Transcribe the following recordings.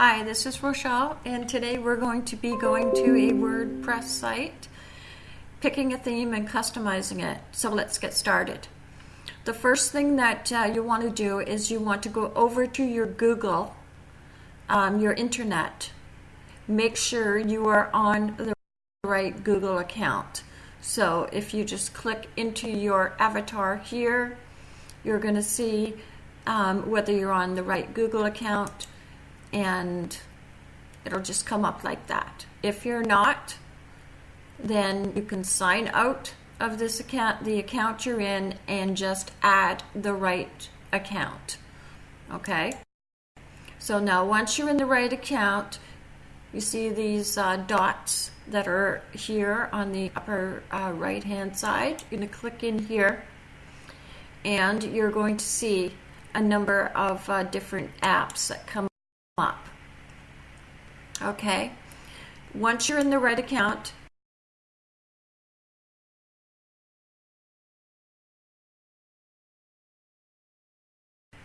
Hi, this is Rochelle, and today we're going to be going to a WordPress site, picking a theme and customizing it. So let's get started. The first thing that uh, you want to do is you want to go over to your Google, um, your internet. Make sure you are on the right Google account. So if you just click into your avatar here, you're going to see um, whether you're on the right Google account and it'll just come up like that. If you're not, then you can sign out of this account, the account you're in, and just add the right account. Okay? So now once you're in the right account, you see these uh, dots that are here on the upper uh, right hand side. You're going to click in here and you're going to see a number of uh, different apps that come up. Okay, once you're in the right account,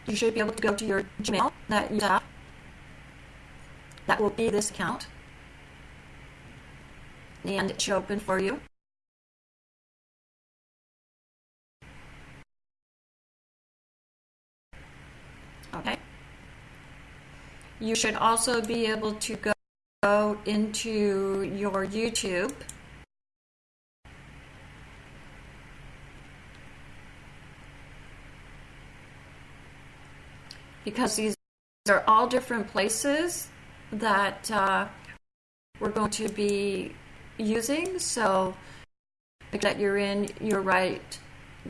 you should be able to go to your Gmail that you have. That will be this account. And it should open for you. Okay. You should also be able to go into your YouTube. Because these are all different places that uh, we're going to be using. So that you're in your right,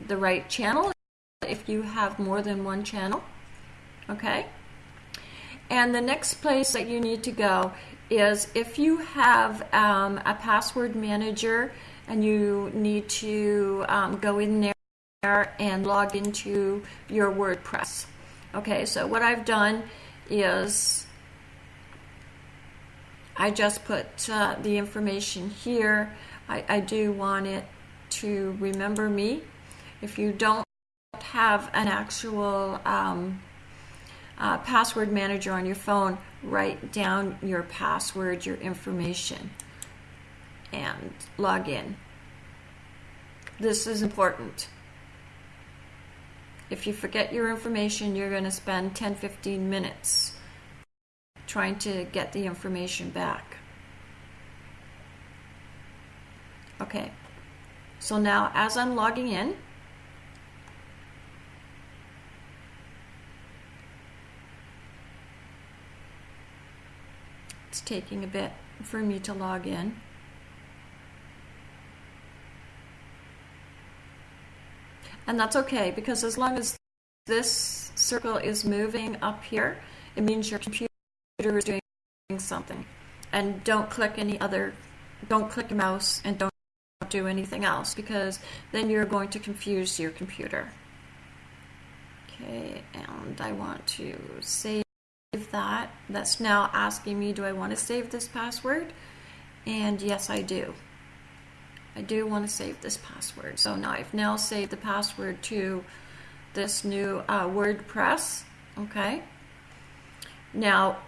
the right channel if you have more than one channel. Okay. And the next place that you need to go is if you have um, a password manager and you need to um, go in there and log into your WordPress. Okay, so what I've done is I just put uh, the information here. I, I do want it to remember me. If you don't have an actual um, uh, password manager on your phone, write down your password, your information, and log in. This is important. If you forget your information, you're going to spend 10 15 minutes trying to get the information back. Okay, so now as I'm logging in, It's taking a bit for me to log in. And that's okay because as long as this circle is moving up here, it means your computer is doing something. And don't click any other, don't click a mouse and don't do anything else because then you're going to confuse your computer. Okay, and I want to save that. That's now asking me, do I want to save this password? And yes, I do. I do want to save this password. So now I've now saved the password to this new uh, WordPress. Okay. Now,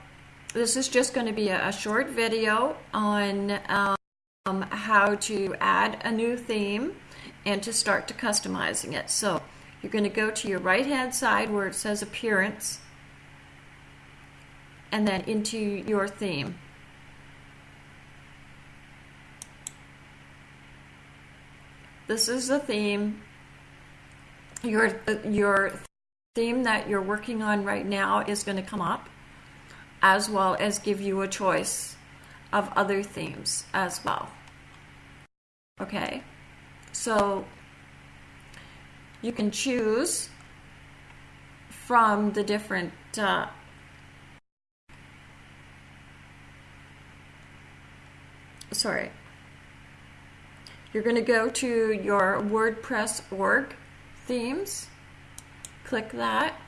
this is just going to be a, a short video on um, how to add a new theme and to start to customizing it. So you're going to go to your right hand side where it says appearance and then into your theme. This is the theme. Your, your theme that you're working on right now is going to come up as well as give you a choice of other themes as well. Okay, so you can choose from the different uh, sorry, you're going to go to your WordPress org themes, click that.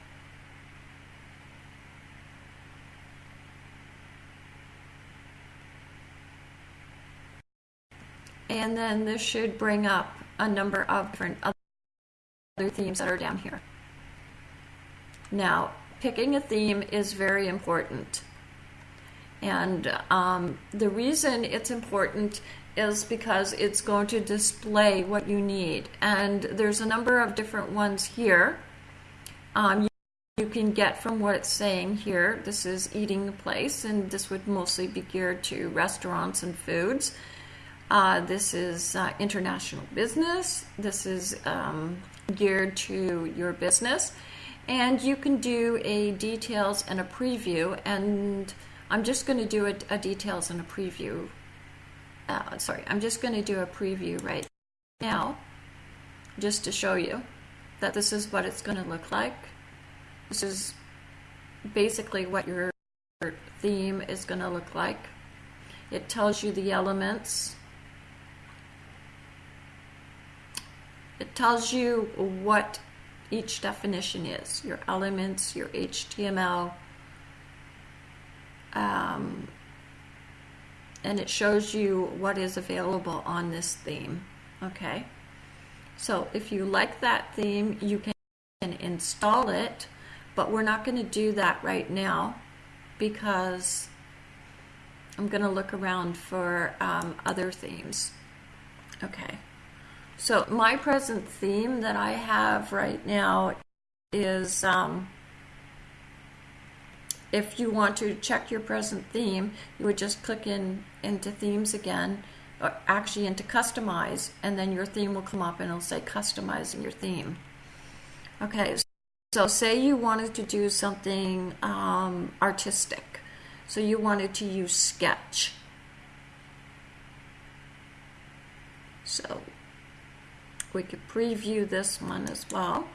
And then this should bring up a number of different other themes that are down here. Now, picking a theme is very important. And um, the reason it's important is because it's going to display what you need. And there's a number of different ones here. Um, you, can get from what it's saying here. This is eating place, and this would mostly be geared to restaurants and foods. Uh, this is uh, international business. This is um, geared to your business. And you can do a details and a preview. And I'm just going to do a, a, details and a preview. Uh, sorry, I'm just going to do a preview right now just to show you that this is what it's going to look like. This is basically what your theme is going to look like. It tells you the elements It tells you what each definition is, your elements, your HTML, um, and it shows you what is available on this theme. Okay, so if you like that theme, you can install it, but we're not going to do that right now because I'm going to look around for um, other themes. Okay. So my present theme that I have right now is um, if you want to check your present theme, you would just click in into themes again, or actually into customize, and then your theme will come up and it'll say customizing your theme. Okay, so say you wanted to do something um, artistic. So you wanted to use Sketch. So we could preview this one as well.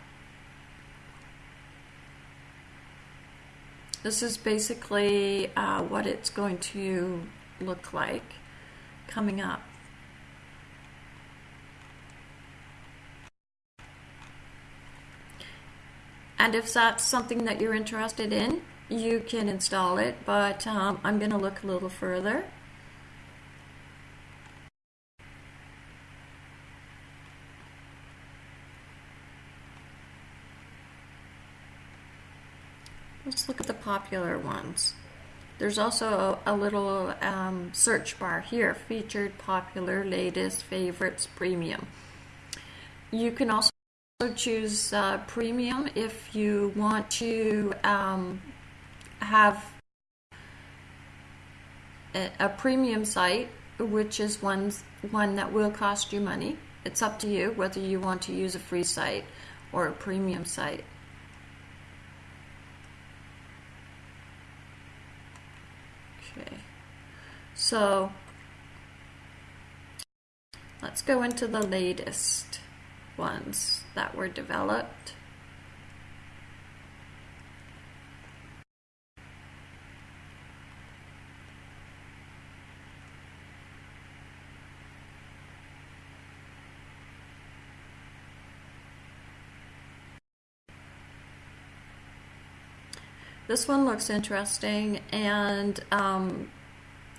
This is basically uh, what it's going to look like coming up. And if that's something that you're interested in, you can install it, but um, I'm going to look a little further. Let's look at the popular ones. There's also a, a little um, search bar here, featured, popular, latest, favorites, premium. You can also choose uh, premium if you want to um, have a, a, premium site, which is one, one that will cost you money. It's up to you whether you want to use a free site or a premium site. Okay, so let's go into the latest ones that were developed. This one looks interesting and um,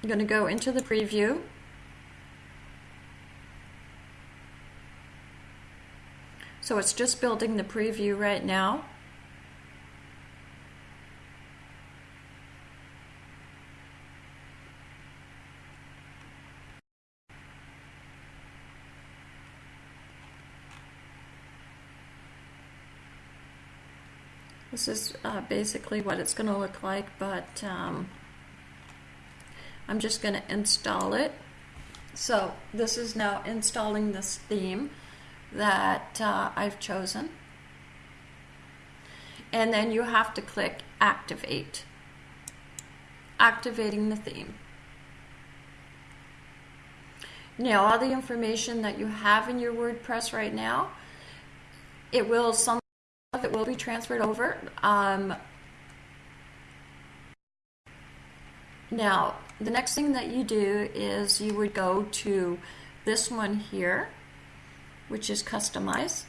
I'm going to go into the preview. So it's just building the preview right now. This is uh, basically what it's going to look like, but um, I'm just going to install it. So this is now installing this theme that uh, I've chosen. And then you have to click activate. Activating the theme. Now all the information that you have in your WordPress right now, it will some of it will be transferred over. Um, now, the next thing that you do is you would go to this one here, which is customize.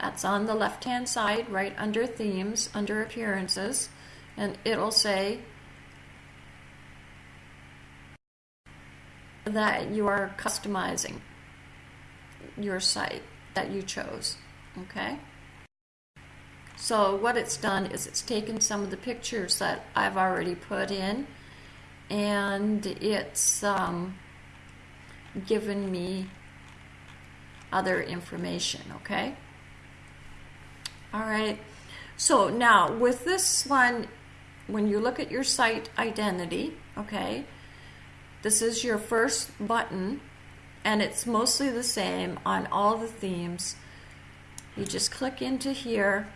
That's on the left hand side, right under themes, under appearances, and it'll say that you are customizing your site that you chose. Okay. So what it's done is it's taken some of the pictures that I've already put in and it's um, given me other information, okay? All right, so now with this one, when you look at your site identity, okay, this is your first button and it's mostly the same on all the themes. You just click into here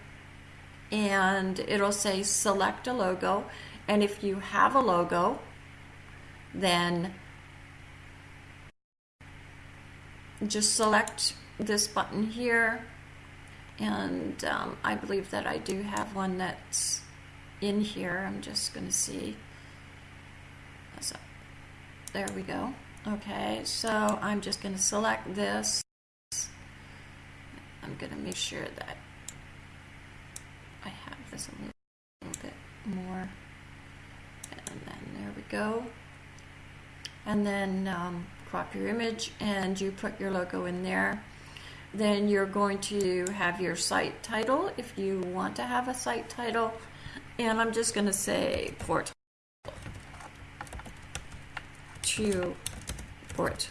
and it'll say select a logo. And if you have a logo then just select this button here. And um, I believe that I do have one that's in here. I'm just gonna see. So there we go. Okay so I'm just gonna select this I'm gonna make sure that I have this a little, little bit more. And then there we go. And then um, crop your image and you put your logo in there. Then you're going to have your site title if you want to have a site title. And I'm just going to say port. To port.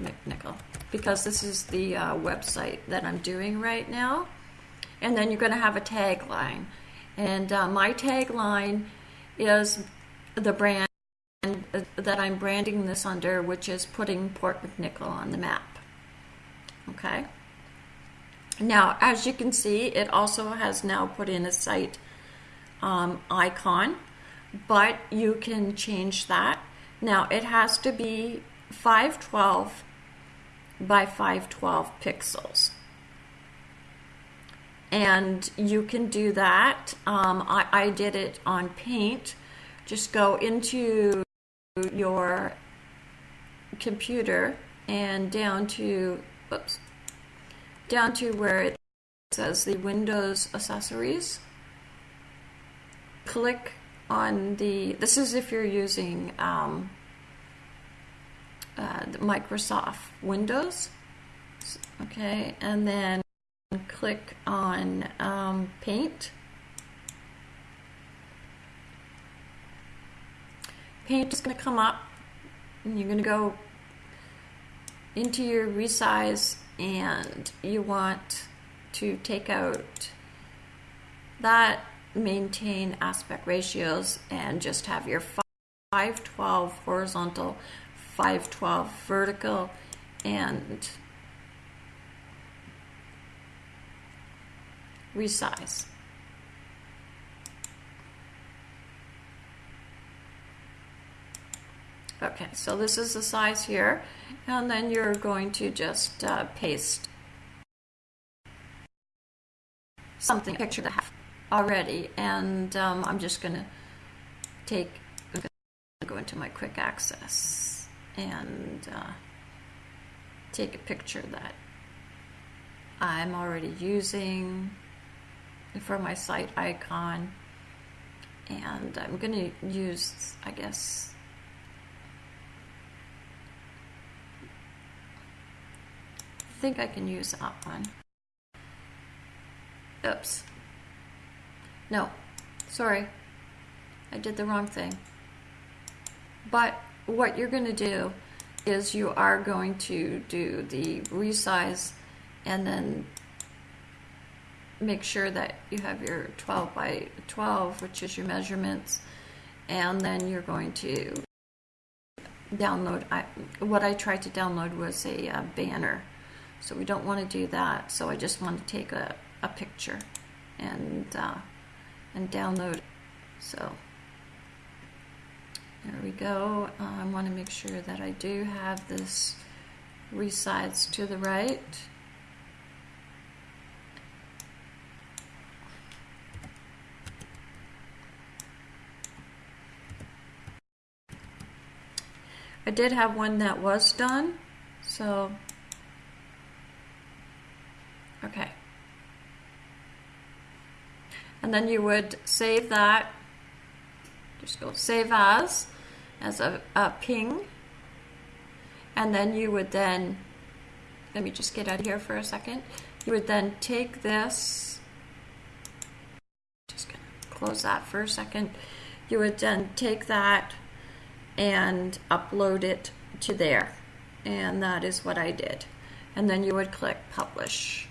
McNicoll because this is the uh, website that I'm doing right now. And then you're going to have a tagline. And uh, my tagline is the brand that I'm branding this under, which is putting Port McNicoll on the map. Okay. Now, as you can see, it also has now put in a site um, icon, but you can change that. Now, it has to be 512 by 512 pixels. And you can do that. Um, I, I did it on Paint. Just go into your computer and down to oops, down to where it says the Windows accessories. Click on the, this is if you're using um, uh, Microsoft Windows. Okay, and then click on um, Paint. paint is going to come up and you're going to go into your resize and you want to take out that maintain aspect ratios and just have your 512 horizontal 512 vertical and resize. Okay, so this is the size here, and then you're going to just uh, paste something, picture that I have already, and um, I'm just going to take, go into my quick access and uh, take a picture that I'm already using for my site icon, and I'm going to use, I guess, I think I can use that one. Oops. No, sorry. I did the wrong thing. But what you're going to do is you are going to do the resize and then make sure that you have your 12 by 12, which is your measurements, and then you're going to download. I, what I tried to download was a uh, banner so we don't want to do that. So I just want to take a, a picture and, uh, and download. So there we go. Uh, I want to make sure that I do have this resize to the right. I did have one that was done, so Okay. And then you would save that, just go save as, as a, a ping. And then you would then let me just get out of here for a second. You would then take this, just gonna close that for a second. You would then take that and upload it to there. And that is what I did. And then you would click publish.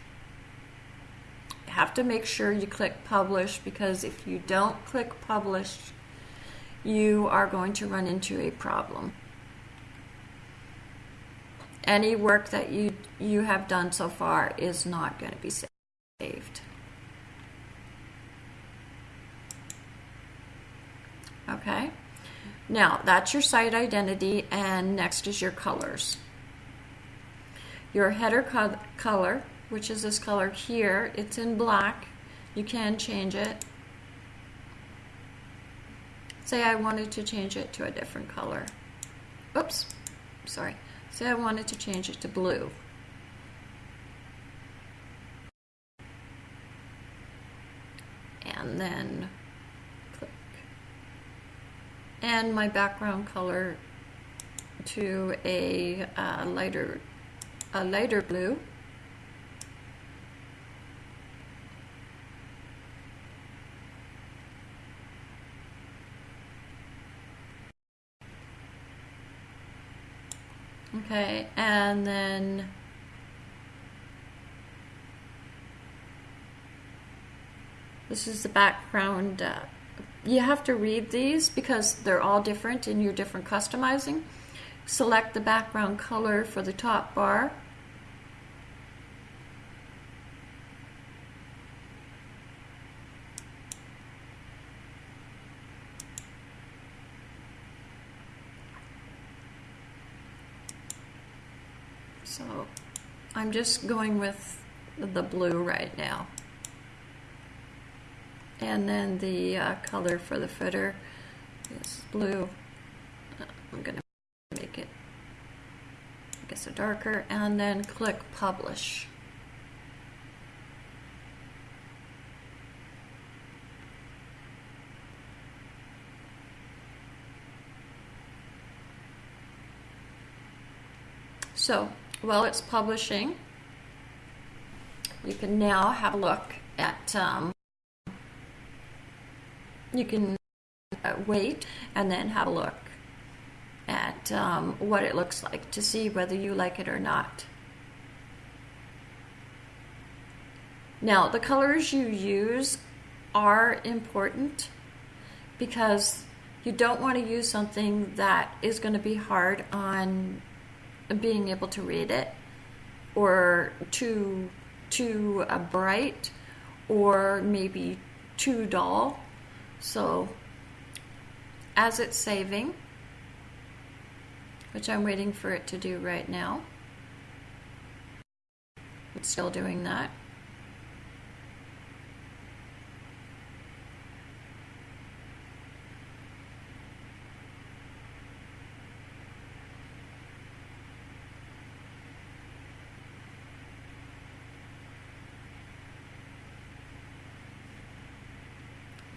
You have to make sure you click publish because if you don't click publish, you are going to run into a problem. Any work that you, you have done so far is not going to be saved. Okay, now that's your site identity and next is your colors. Your header co color, which is this color here, it's in black. You can change it. Say I wanted to change it to a different color. Oops, sorry. Say I wanted to change it to blue. And then click. And my background color to a uh, lighter, a lighter blue. Okay, and then this is the background. Uh, you have to read these because they're all different in your different customizing. Select the background color for the top bar. So Just going with the blue right now. And then the uh, color for the footer is blue. I'm going to make it, I guess, a darker. And then click Publish. So while it's publishing, you can now have a look at, um, you can uh, wait and then have a look at um, what it looks like to see whether you like it or not. Now, the colors you use are important because you don't want to use something that is going to be hard on being able to read it or too too uh, bright or maybe too dull so as it's saving which I'm waiting for it to do right now it's still doing that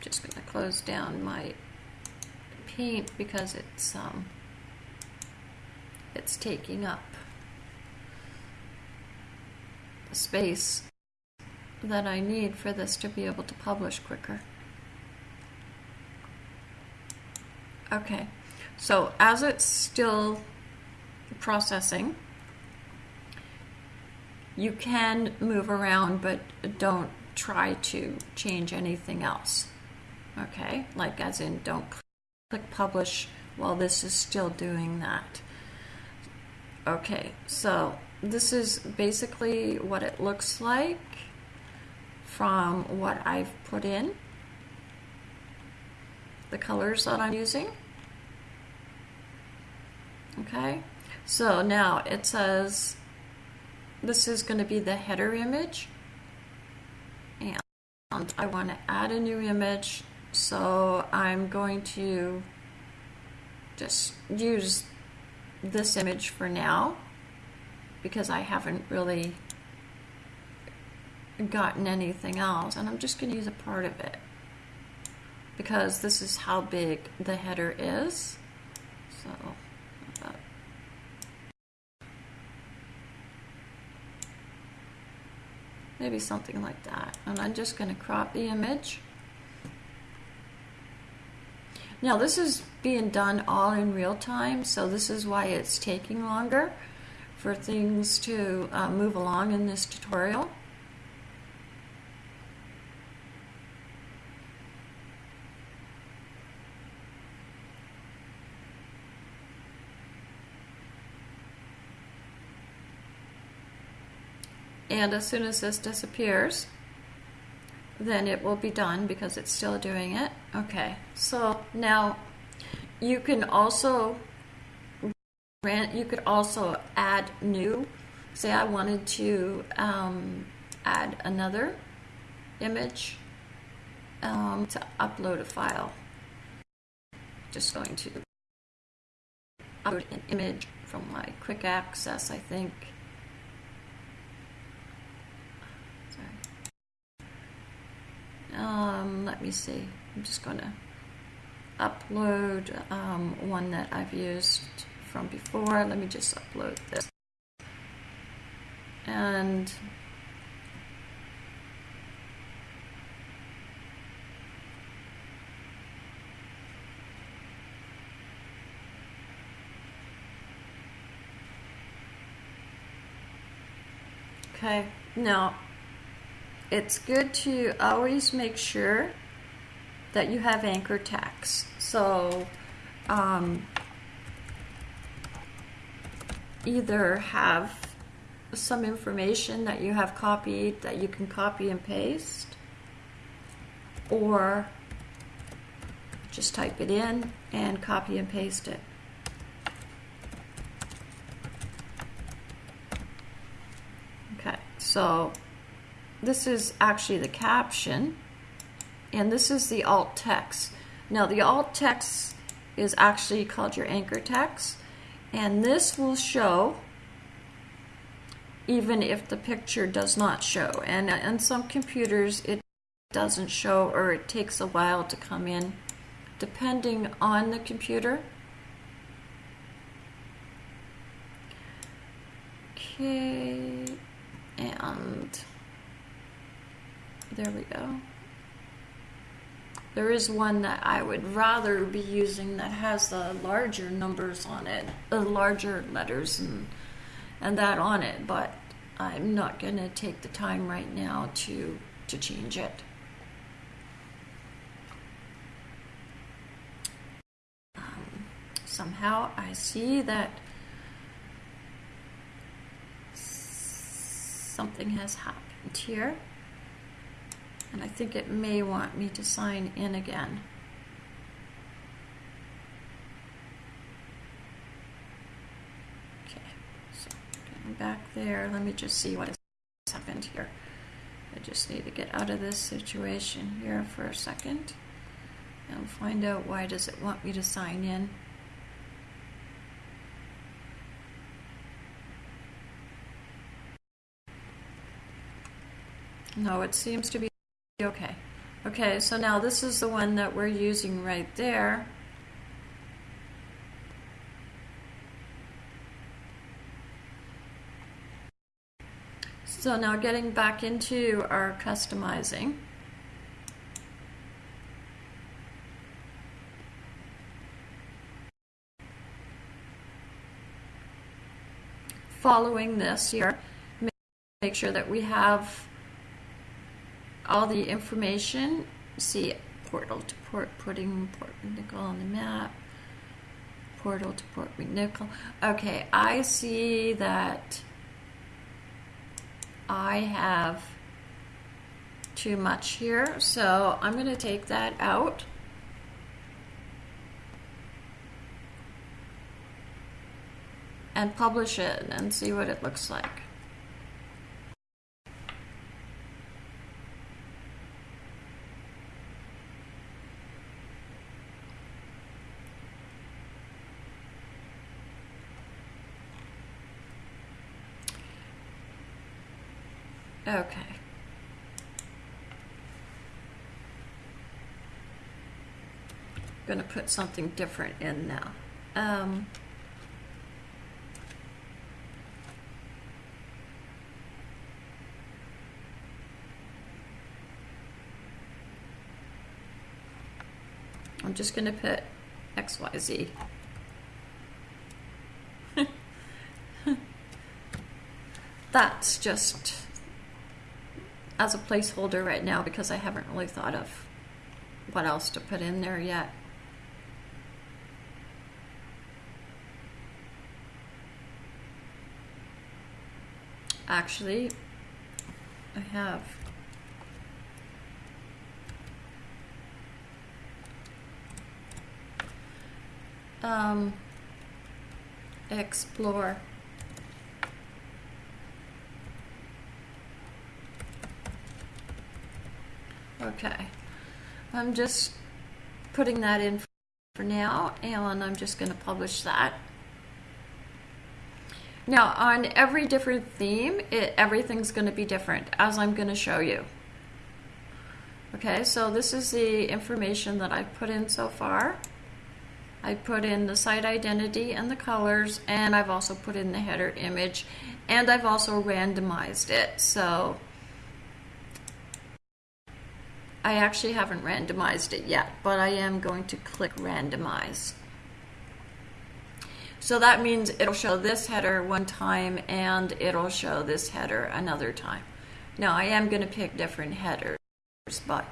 just going to close down my paint because it's um, it's taking up the space that I need for this to be able to publish quicker. Okay, so as it's still processing, you can move around, but don't try to change anything else okay like as in don't click publish while this is still doing that. Okay so this is basically what it looks like from what I've put in. The colors that I'm using. Okay so now it says this is going to be the header image. And I want to add a new image so I'm going to just use this image for now because I haven't really gotten anything else and I'm just going to use a part of it because this is how big the header is so maybe something like that. And I'm just going to crop the image. Now this is being done all in real time, so this is why it's taking longer for things to uh, move along in this tutorial. And as soon as this disappears, then it will be done because it's still doing it. Okay, so now you can also you could also add new. Say I wanted to um, add another image um, to upload a file. Just going to upload an image from my quick access, I think. Um, let me see. I'm just going to upload um, one that I've used from before. Let me just upload this. And Okay, now it's good to always make sure that you have anchor text. So um, either have some information that you have copied that you can copy and paste or just type it in and copy and paste it. Okay, so this is actually the caption, and this is the alt text. Now, the alt text is actually called your anchor text, and this will show even if the picture does not show. And on some computers, it doesn't show or it takes a while to come in, depending on the computer. Okay, and there we go. There is one that I would rather be using that has the larger numbers on it, the larger letters and and that on it, but I'm not going to take the time right now to to change it. Um, somehow I see that something has happened here and I think it may want me to sign in again. Okay, so getting back there, let me just see what has happened here. I just need to get out of this situation here for a second and find out why does it want me to sign in. No, it seems to be Okay. Okay, so now this is the one that we're using right there. So now getting back into our customizing. Following this here, make sure that we have all the information. See portal to Port putting Port McNicoll on the map. Portal to Port McNicoll. Okay, I see that I have too much here, so I'm going to take that out. and publish it and see what it looks like. put something different in now. Um, I'm just going to put XYZ. That's just as a placeholder right now because I haven't really thought of what else to put in there yet. Actually, I have. Um, explore. Okay, I'm just putting that in for now and I'm just going to publish that. Now on every different theme, it, everything's going to be different as I'm going to show you. Okay, so this is the information that I've put in so far. I put in the site identity and the colors and I've also put in the header image and I've also randomized it. So I actually haven't randomized it yet, but I am going to click randomize. So that means it'll show this header one time and it'll show this header another time. Now I am going to pick different headers, but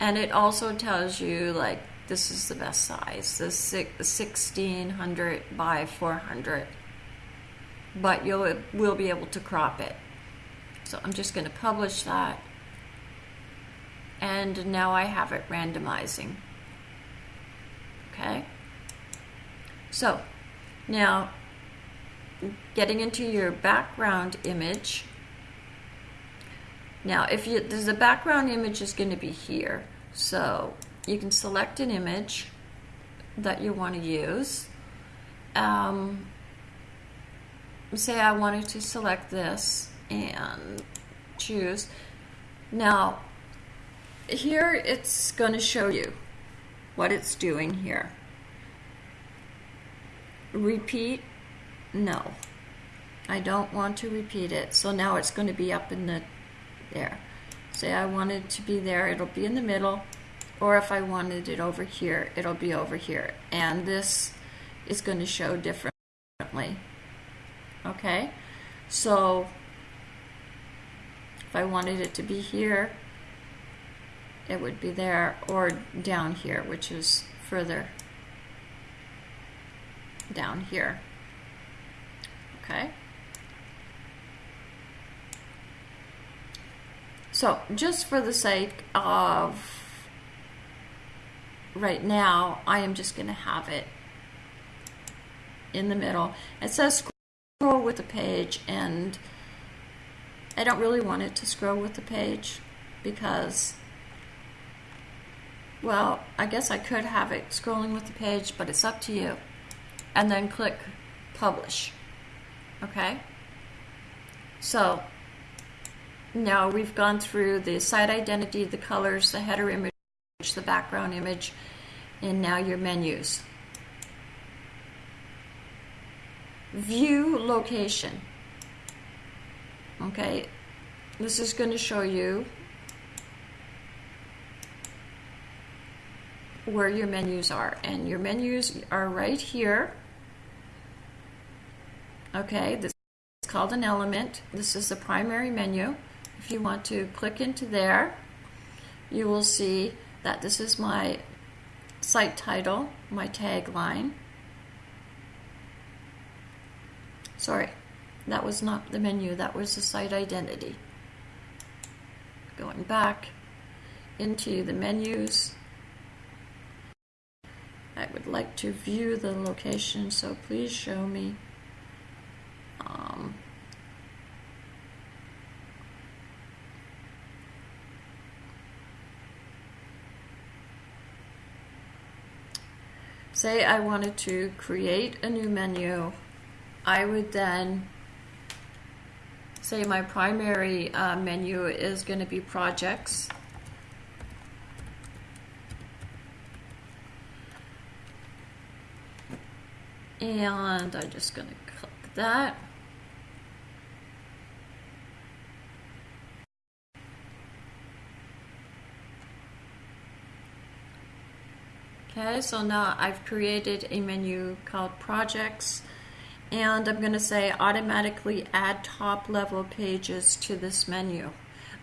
and it also tells you like this is the best size, the 1600 by 400, but you'll will be able to crop it. So I'm just going to publish that. And now I have it randomizing. Okay. So now getting into your background image. Now if you, there's a background image is going to be here. So you can select an image that you want to use. Um, say I wanted to select this and choose. Now, here it's going to show you what it's doing here. Repeat, no. I don't want to repeat it. So now it's going to be up in the there. Say I wanted it to be there, it'll be in the middle. Or if I wanted it over here, it'll be over here. And this is going to show differently. Okay? So if I wanted it to be here, it would be there or down here, which is further down here. Okay. So just for the sake of right now, I am just going to have it in the middle. It says scroll with the page and I don't really want it to scroll with the page because, well, I guess I could have it scrolling with the page, but it's up to you. And then click publish. Okay? So now we've gone through the site identity, the colors, the header image, the background image, and now your menus. View location. Okay, this is going to show you where your menus are. And your menus are right here. Okay, this is called an element. This is the primary menu. If you want to click into there, you will see that this is my site title, my tagline. Sorry, that was not the menu, that was the site identity. Going back into the menus. I would like to view the location, so please show me. Um, say I wanted to create a new menu, I would then say my primary uh, menu is going to be projects. and I'm just going to click that. Okay, so now I've created a menu called projects and I'm going to say automatically add top level pages to this menu.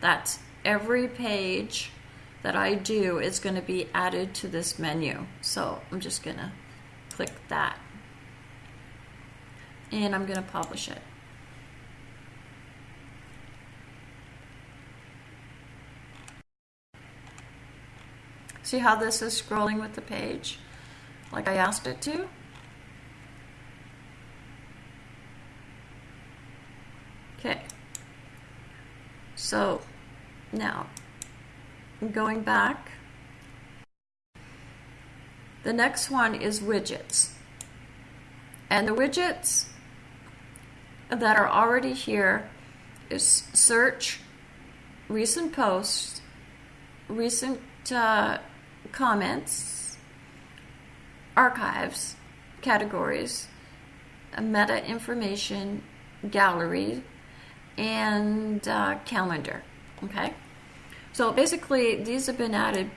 That's every page that I do is going to be added to this menu. So I'm just going to click that and I'm going to publish it. See how this is scrolling with the page like I asked it to? Okay. So now I'm going back. The next one is widgets. And the widgets that are already here is search, recent posts, recent uh, comments, archives, categories, meta information, gallery, and uh, calendar. Okay, so basically these have been added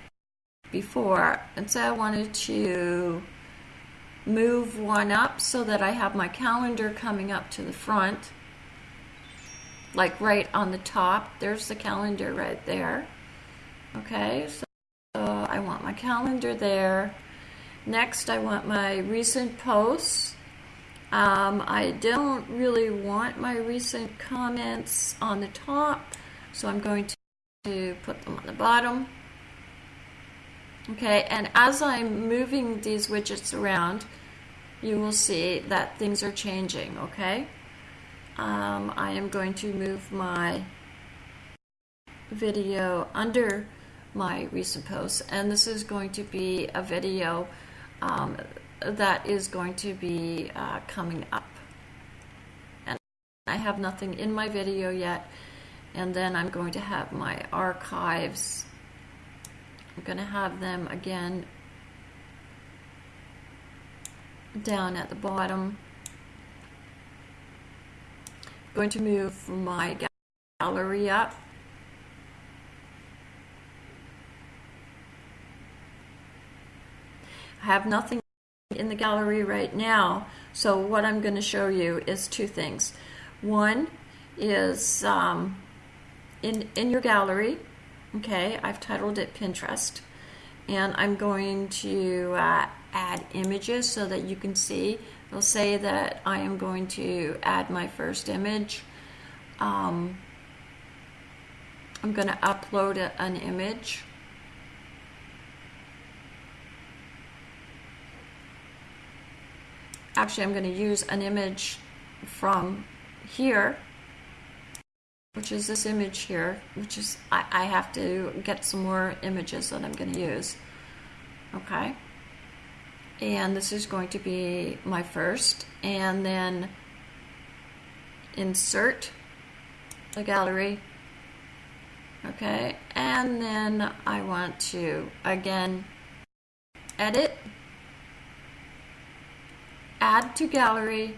before, and so I wanted to move one up so that I have my calendar coming up to the front, like right on the top. There's the calendar right there. Okay, so I want my calendar there. Next, I want my recent posts. Um, I don't really want my recent comments on the top, so I'm going to put them on the bottom. Okay, and as I'm moving these widgets around, you will see that things are changing, okay? Um, I am going to move my video under my recent posts, and this is going to be a video um, that is going to be uh, coming up. And I have nothing in my video yet, and then I'm going to have my archives. I'm going to have them again down at the bottom. going to move my gallery up. I have nothing in the gallery right now, so what I'm going to show you is two things. One is um, in, in your gallery, okay, I've titled it Pinterest, and I'm going to uh, add images so that you can see. It'll say that I am going to add my first image. Um, I'm going to upload a, an image. Actually, I'm going to use an image from here, which is this image here, which is, I, I have to get some more images that I'm going to use. Okay and this is going to be my first. And then insert the gallery. Okay and then I want to again edit add to gallery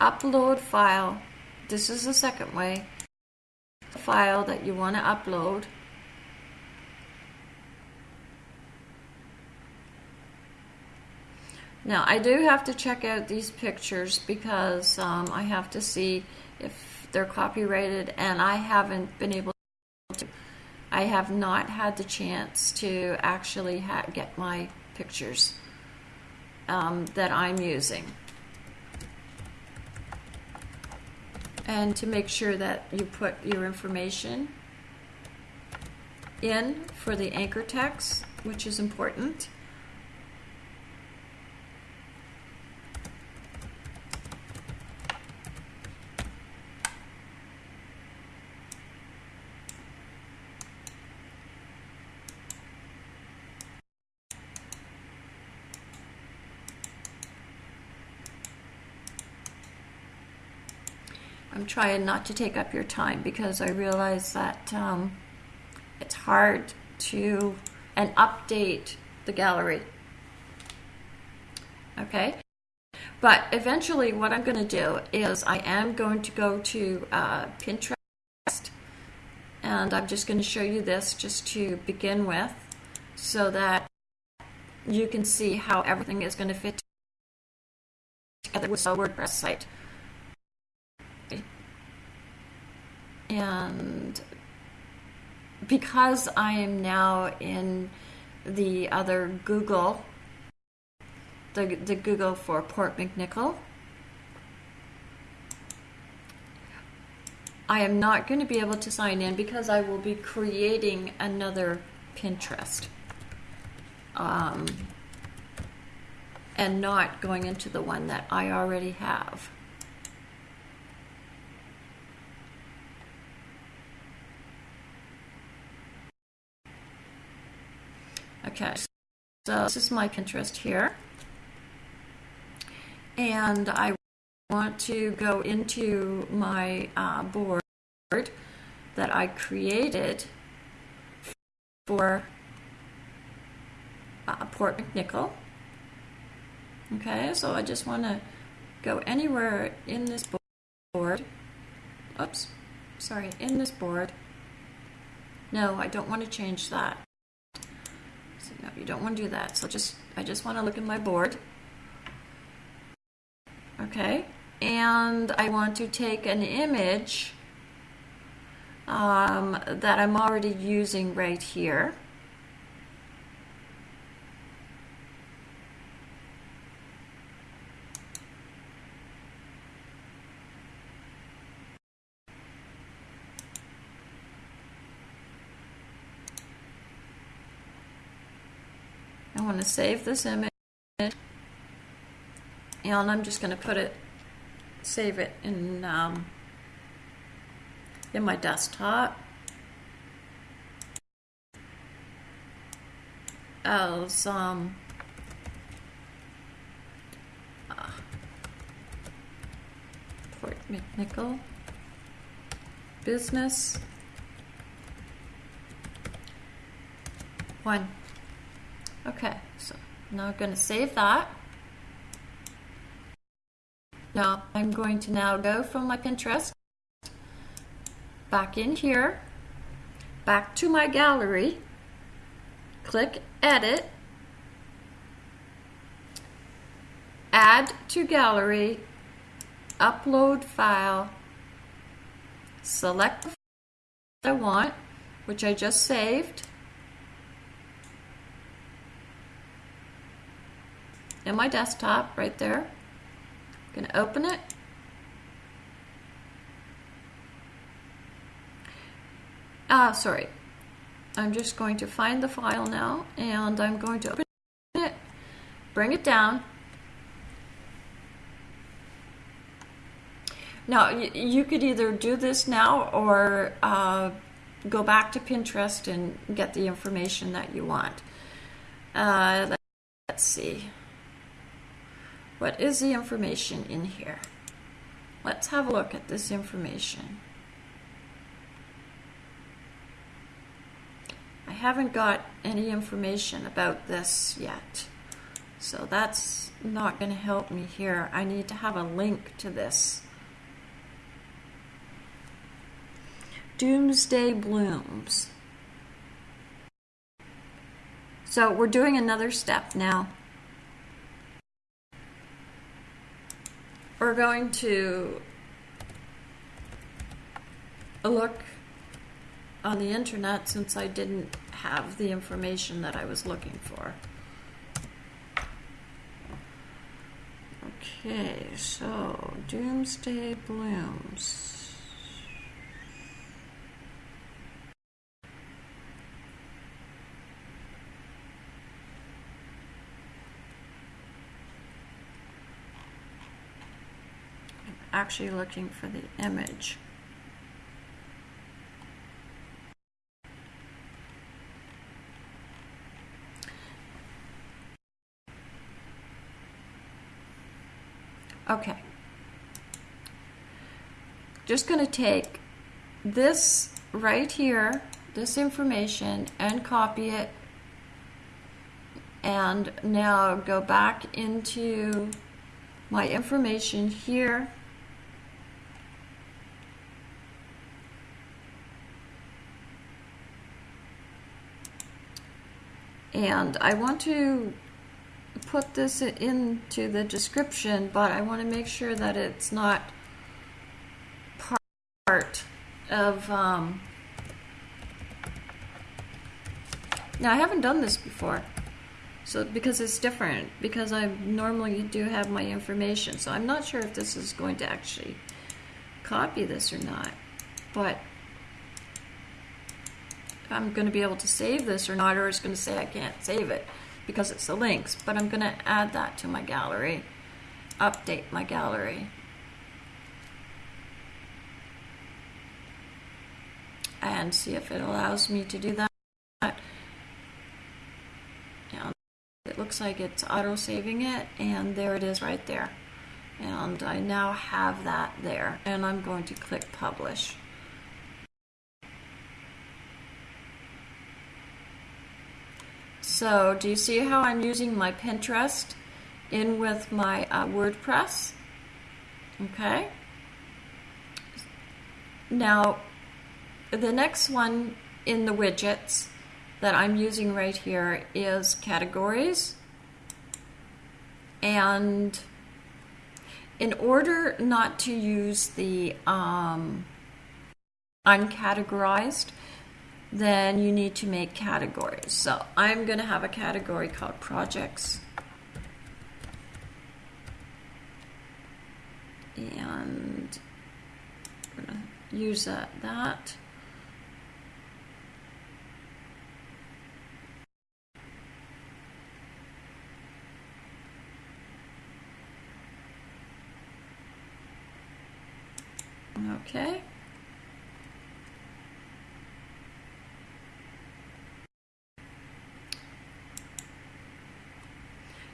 upload file. This is the second way. The file that you want to upload Now I do have to check out these pictures because um, I have to see if they're copyrighted and I haven't been able to. I have not had the chance to actually get my pictures um, that I'm using. And to make sure that you put your information in for the anchor text, which is important. Trying not to take up your time because I realize that um, it's hard to and update the gallery. Okay, but eventually what I'm going to do is I am going to go to uh, Pinterest and I'm just going to show you this just to begin with so that you can see how everything is going to fit together with a WordPress site. And because I am now in the other Google, the, the Google for Port McNicoll, I am not going to be able to sign in because I will be creating another Pinterest. Um, and not going into the one that I already have. Okay, so this is my Pinterest here. And I want to go into my uh, board that I created for uh, Port McNicoll. Okay, so I just want to go anywhere in this board. Oops, sorry, in this board. No, I don't want to change that. No, you don't want to do that. So just I just want to look at my board. Okay, and I want to take an image um, that I'm already using right here. Want to save this image. And I'm just going to put it save it in um, in my desktop. As um, uh, Port McNicoll business. One Okay, so now I'm going to save that. Now I'm going to now go from my Pinterest back in here, back to my gallery, click edit, add to gallery, upload file, select the I want, which I just saved, in my desktop right there. I'm going to open it. Ah, sorry. I'm just going to find the file now and I'm going to open it, bring it down. Now, you could either do this now or uh, go back to Pinterest and get the information that you want. Uh, let's see. What is the information in here? Let's have a look at this information. I haven't got any information about this yet. So that's not going to help me here. I need to have a link to this. Doomsday Blooms. So we're doing another step now. We're going to look on the internet since I didn't have the information that I was looking for. Okay, so Doomsday Blooms. Actually looking for the image. Okay. Just going to take this right here, this information, and copy it. And now go back into my information here And I want to put this into the description, but I want to make sure that it's not part of, um, now I haven't done this before. So, because it's different, because I normally do have my information, so I'm not sure if this is going to actually copy this or not, but I'm going to be able to save this or not, or it's going to say I can't save it because it's the links, but I'm going to add that to my gallery, update my gallery. And see if it allows me to do that. And it looks like it's auto saving it, and there it is right there. And I now have that there, and I'm going to click publish. So do you see how I'm using my Pinterest in with my uh, WordPress? Okay. Now, the next one in the widgets that I'm using right here is categories. And in order not to use the um, uncategorized, then you need to make categories. So I'm going to have a category called projects. And we're going to use that, that. Okay.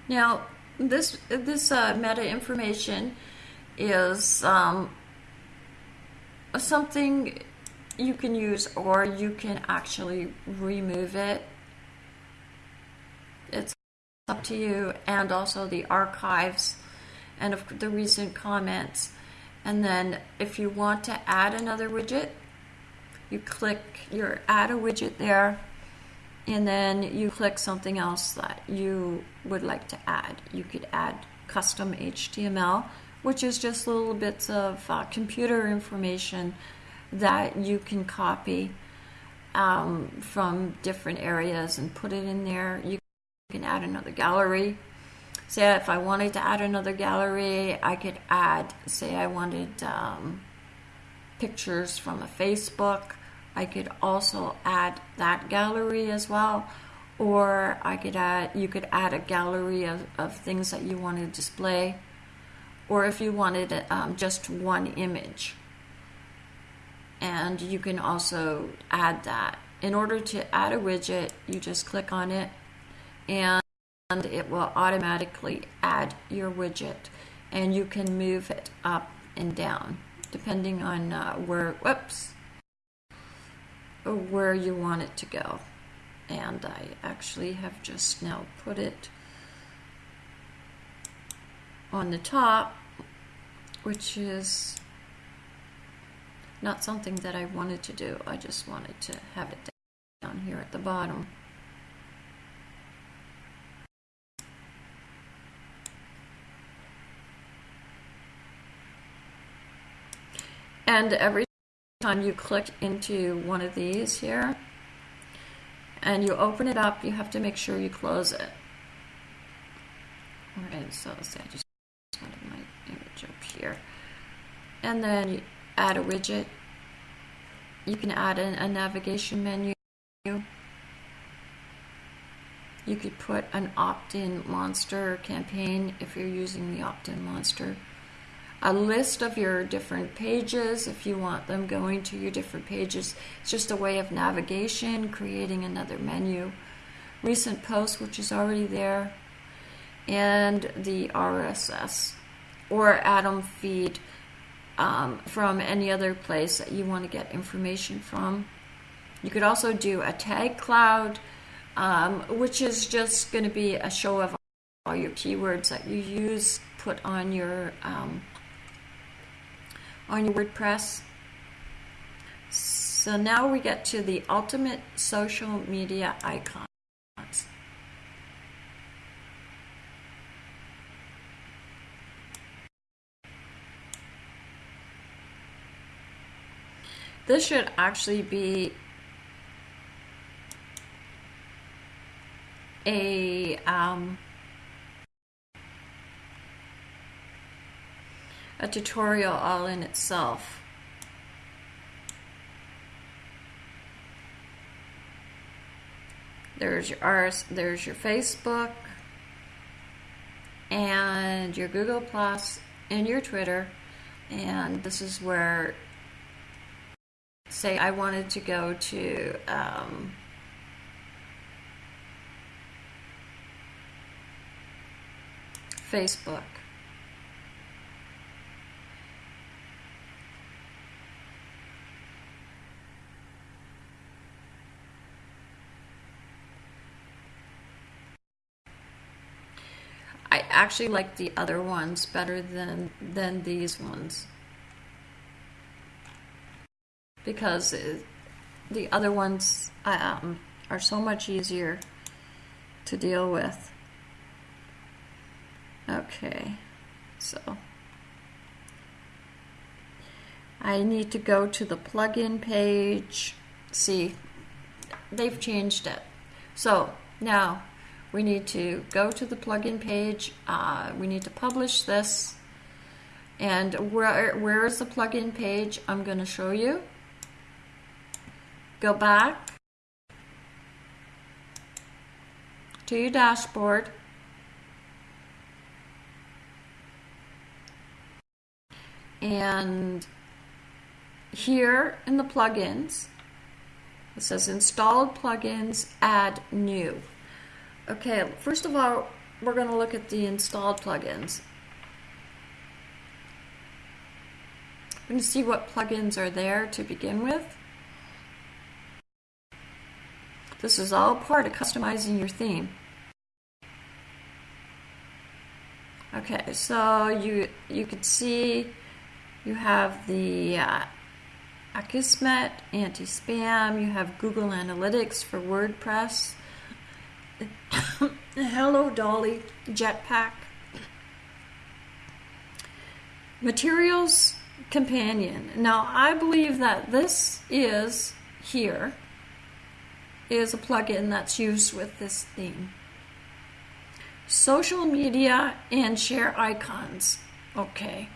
Now, this this uh, meta information is um, something you can use, or you can actually remove it. It's up to you, and also the archives and of the recent comments. And then, if you want to add another widget, you click your add a widget there and then you click something else that you would like to add. You could add custom HTML, which is just little bits of uh, computer information that you can copy um, from different areas and put it in there. You can add another gallery. Say if I wanted to add another gallery, I could add, say I wanted um, pictures from a Facebook. I could also add that gallery as well, or I could add, you could add a gallery of, of things that you want to display, or if you wanted um, just one image. And you can also add that. In order to add a widget, you just click on it and it will automatically add your widget and you can move it up and down depending on uh, where, whoops, where you want it to go. And I actually have just now put it on the top, which is not something that I wanted to do. I just wanted to have it down here at the bottom. And every time you click into one of these here and you open it up, you have to make sure you close it. All right, so let's say I just wanted my image up here. And then you add a widget. You can add in a navigation menu. You could put an opt-in monster campaign if you're using the opt-in monster a list of your different pages if you want them going to your different pages. It's just a way of navigation, creating another menu. Recent posts, which is already there, and the RSS or Atom feed um, from any other place that you want to get information from. You could also do a tag cloud, um, which is just going to be a show of all your keywords that you use put on your um, on your WordPress. So now we get to the ultimate social media icons. This should actually be a um, a tutorial all in itself. There's your ours, there's your Facebook and your Google Plus and your Twitter. And this is where, say, I wanted to go to um, Facebook. I actually like the other ones better than than these ones because it, the other ones um, are so much easier to deal with. Okay, so I need to go to the plugin page. See, they've changed it. So now we need to go to the plugin page. Uh, we need to publish this. And where, where is the plugin page? I'm going to show you. Go back to your dashboard. And here in the plugins, it says installed plugins, add new. Okay, first of all, we're going to look at the installed plugins. We're going to see what plugins are there to begin with. This is all part of customizing your theme. Okay, so you you can see you have the uh, Akismet anti-spam, you have Google Analytics for WordPress, Hello Dolly Jetpack. Materialis Companion. Now I believe that this is here is a plugin that's used with this theme. Social media and share icons. Okay.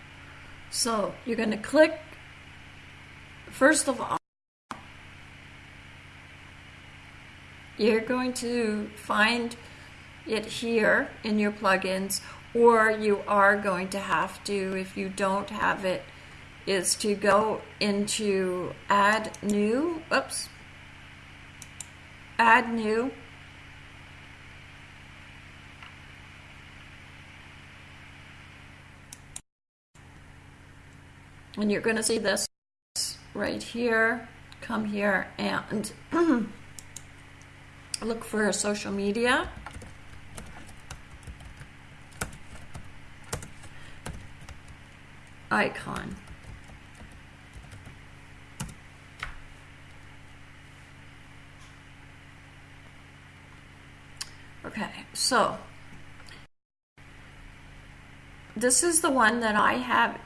So you're going to click first of all you're going to find it here in your plugins or you are going to have to if you don't have it is to go into add new oops add new and you're going to see this right here come here and look for a social media. icon. Okay, so this is the one that I have.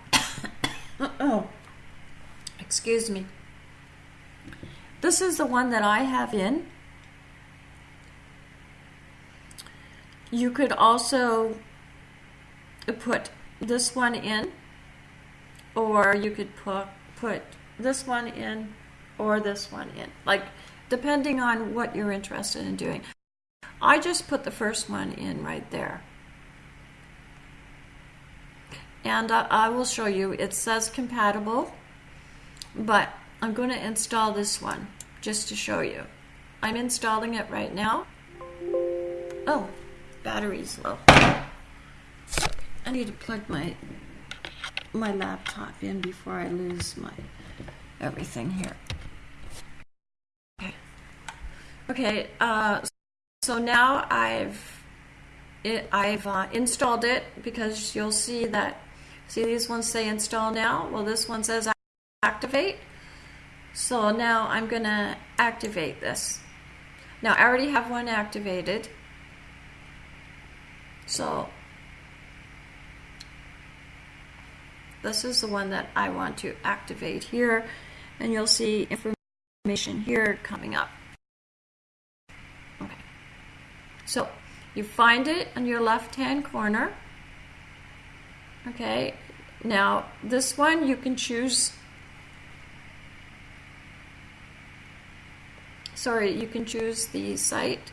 oh, excuse me. This is the one that I have in. You could also put this one in, or you could put, put this one in, or this one in, like depending on what you're interested in doing. I just put the first one in right there. And uh, I will show you, it says compatible, but I'm going to install this one just to show you. I'm installing it right now. Oh, battery's low. I need to plug my my laptop in before I lose my everything here. Okay. Okay. Uh, so now I've it, I've uh, installed it because you'll see that see these ones say install now. Well, this one says activate. So now I'm gonna activate this. Now I already have one activated. So this is the one that I want to activate here. and you'll see information here coming up. Okay. So you find it on your left hand corner. Okay. Now this one you can choose sorry, you can choose the site.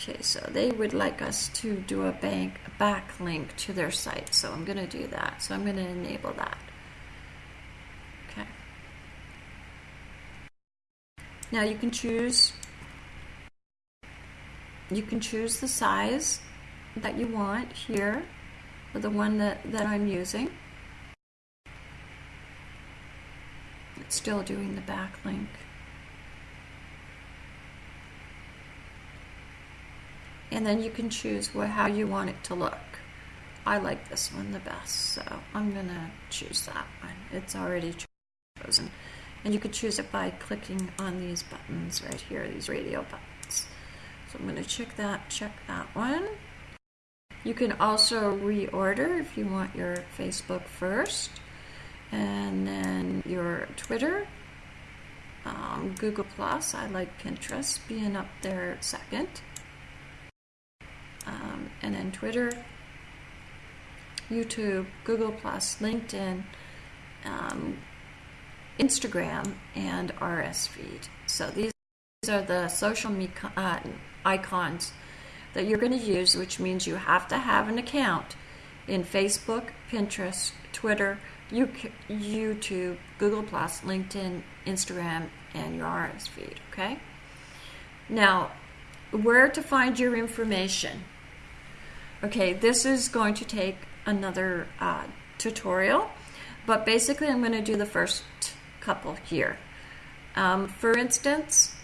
Okay, so they would like us to do a bank a backlink to their site. So I'm going to do that. So I'm going to enable that. Okay. Now you can choose you can choose the size that you want here for the one that, that I'm using. It's still doing the backlink. And then you can choose what, how you want it to look. I like this one the best, so I'm gonna choose that one. It's already chosen. And you could choose it by clicking on these buttons right here, these radio buttons. So I'm gonna check that, check that one. You can also reorder if you want your Facebook first, and then your Twitter, um, Google Plus. I like Pinterest being up there second um, and then Twitter, YouTube, Google Plus, LinkedIn, um, Instagram, and RS feed. So these are the social uh, icons that you're going to use, which means you have to have an account in Facebook, Pinterest, Twitter, YouTube, Google Plus, LinkedIn, Instagram, and your RS feed. Okay. Now, where to find your information. Okay, this is going to take another uh, tutorial, but basically I'm going to do the first couple here. Um, for instance,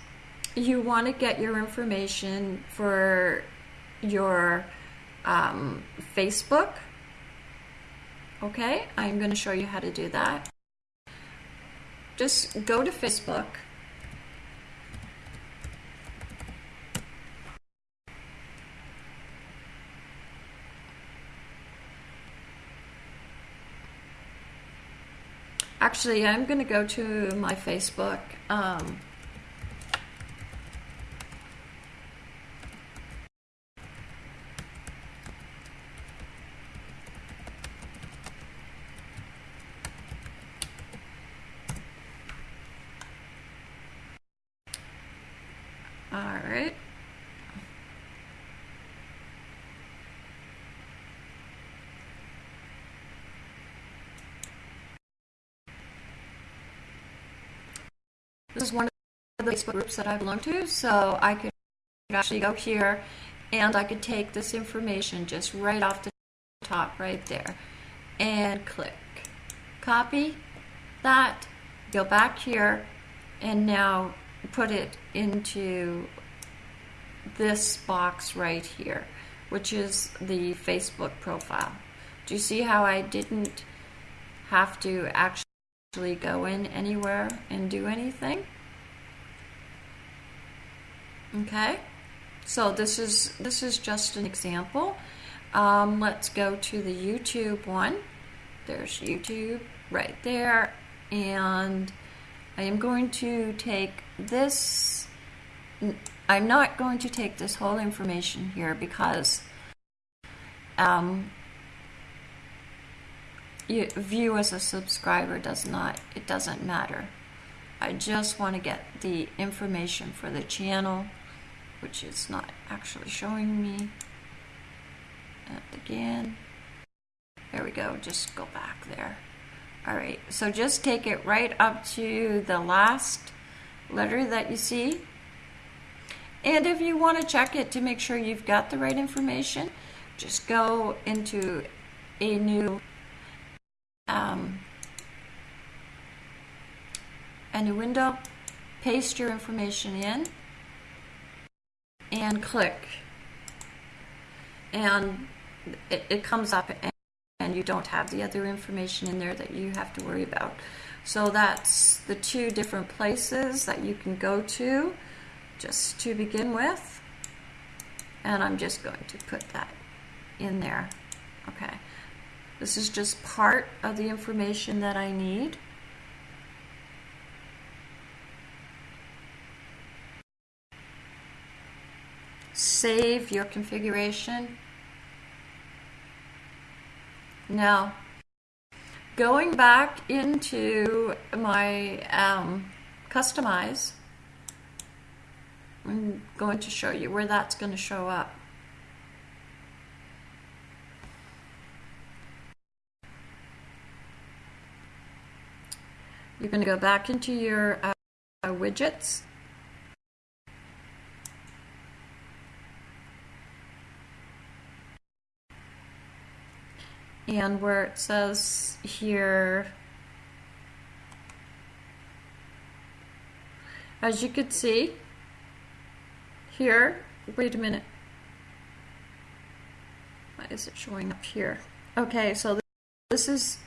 you want to get your information for your um, Facebook. Okay, I'm going to show you how to do that. Just go to Facebook Actually, I'm going to go to my Facebook. Um, all right. This is one of the Facebook groups that I belong to, so I could actually go here and I could take this information just right off the top right there and click. Copy that, go back here, and now put it into this box right here, which is the Facebook profile. Do you see how I didn't have to actually actually go in anywhere and do anything. Okay, so this is this is just an example. Um, let's go to the YouTube one. There's YouTube right there, and I am going to take this. I'm not going to take this whole information here because um, you view as a subscriber does not, it doesn't matter. I just want to get the information for the channel, which is not actually showing me. And again, there we go, just go back there. All right, so just take it right up to the last letter that you see. And if you want to check it to make sure you've got the right information, just go into a new um, a new window, paste your information in, and click. And it, it comes up and, and you don't have the other information in there that you have to worry about. So that's the two different places that you can go to just to begin with. And I'm just going to put that in there. Okay. This is just part of the information that I need. Save your configuration. Now, going back into my um, customize, I'm going to show you where that's going to show up. You're going to go back into your uh, widgets. And where it says here, as you could see, here, wait a minute. Why is it showing up here? Okay, so this is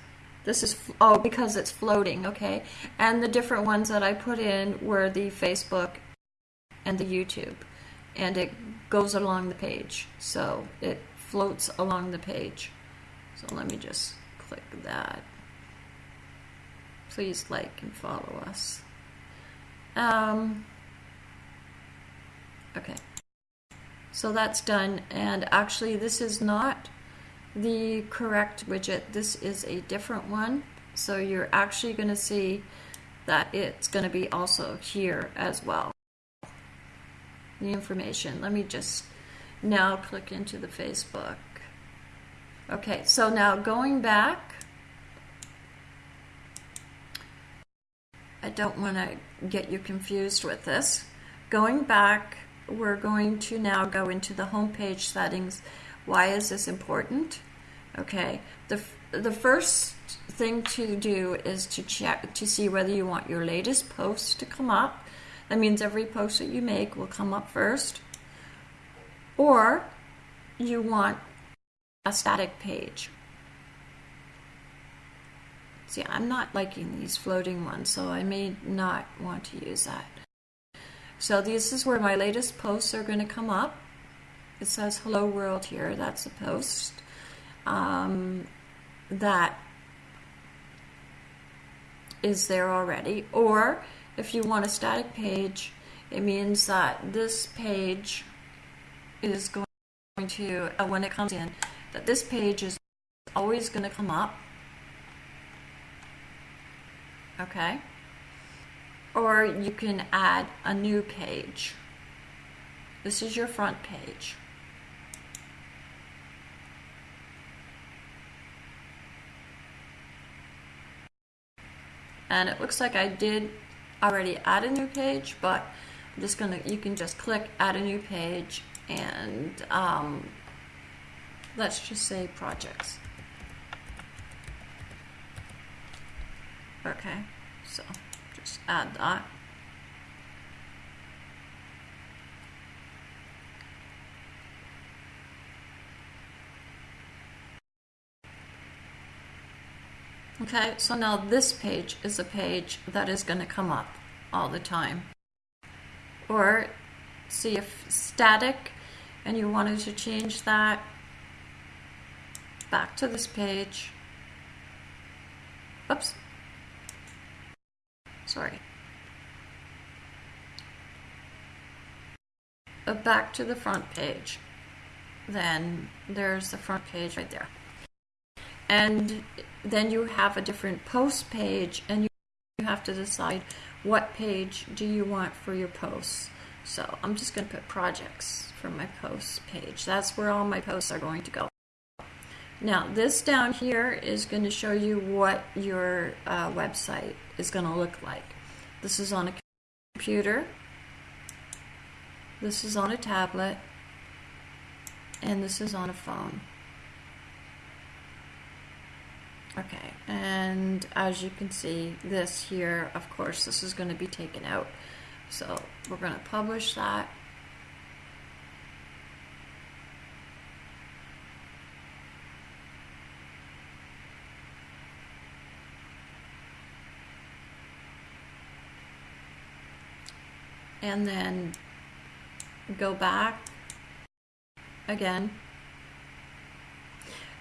this is, oh, because it's floating, okay. And the different ones that I put in were the Facebook and the YouTube. And it goes along the page. So it floats along the page. So let me just click that. Please like and follow us. Um, okay. So that's done. And actually, this is not the correct widget. This is a different one. So you're actually going to see that it's going to be also here as well. The information. Let me just now click into the Facebook. Okay, so now going back, I don't want to get you confused with this. Going back, we're going to now go into the homepage settings why is this important? Okay, the, the first thing to do is to check to see whether you want your latest post to come up. That means every post that you make will come up first. Or you want a static page. See, I'm not liking these floating ones, so I may not want to use that. So this is where my latest posts are going to come up. It says hello world here. That's a post. Um, that is there already. Or if you want a static page, it means that this page is going to, uh, when it comes in, that this page is always going to come up. Okay? Or you can add a new page. This is your front page. and it looks like I did already add a new page but I'm just gonna you can just click add a new page and um, let's just say projects okay so just add that Okay, so now this page is a page that is going to come up all the time. Or see if static and you wanted to change that back to this page. Oops. Sorry. Uh, back to the front page. Then there's the front page right there and then you have a different post page and you have to decide what page do you want for your posts. So I'm just going to put projects for my post page. That's where all my posts are going to go. Now this down here is going to show you what your uh, website is going to look like. This is on a computer. This is on a tablet. And this is on a phone. Okay, and as you can see, this here, of course, this is going to be taken out. So we're going to publish that. And then go back again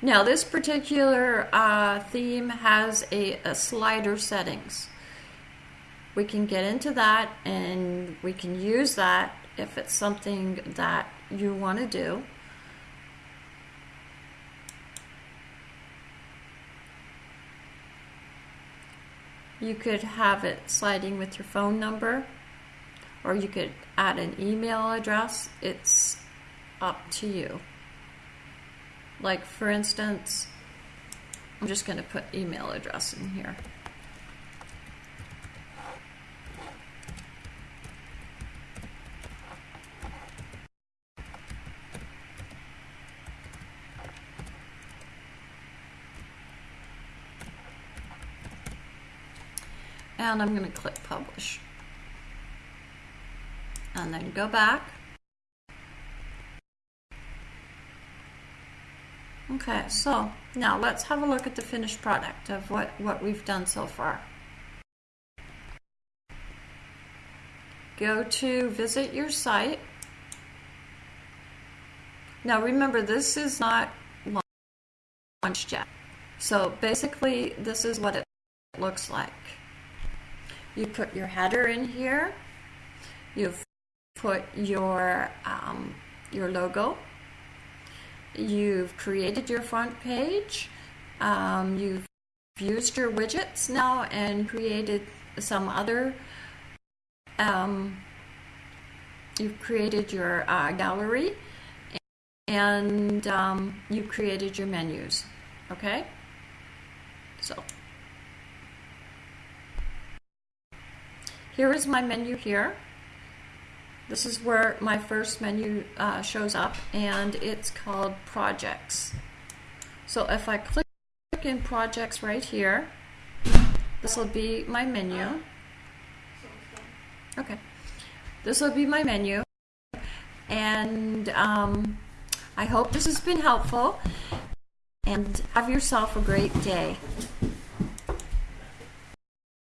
now this particular uh, theme has a, a slider settings. We can get into that and we can use that if it's something that you want to do. You could have it sliding with your phone number, or you could add an email address. It's up to you. Like, for instance, I'm just going to put email address in here. And I'm going to click publish. And then go back. Okay, so now let's have a look at the finished product of what, what we've done so far. Go to visit your site. Now remember, this is not launched yet. So basically, this is what it looks like. You put your header in here. You've put your um, your logo. You've created your front page. Um, you've used your widgets now and created some other. Um, you've created your uh, gallery and um, you've created your menus. Okay? So. Here is my menu here. This is where my first menu uh, shows up and it's called projects. So if I click in projects right here, this will be my menu. Okay. This will be my menu. And um, I hope this has been helpful. And have yourself a great day.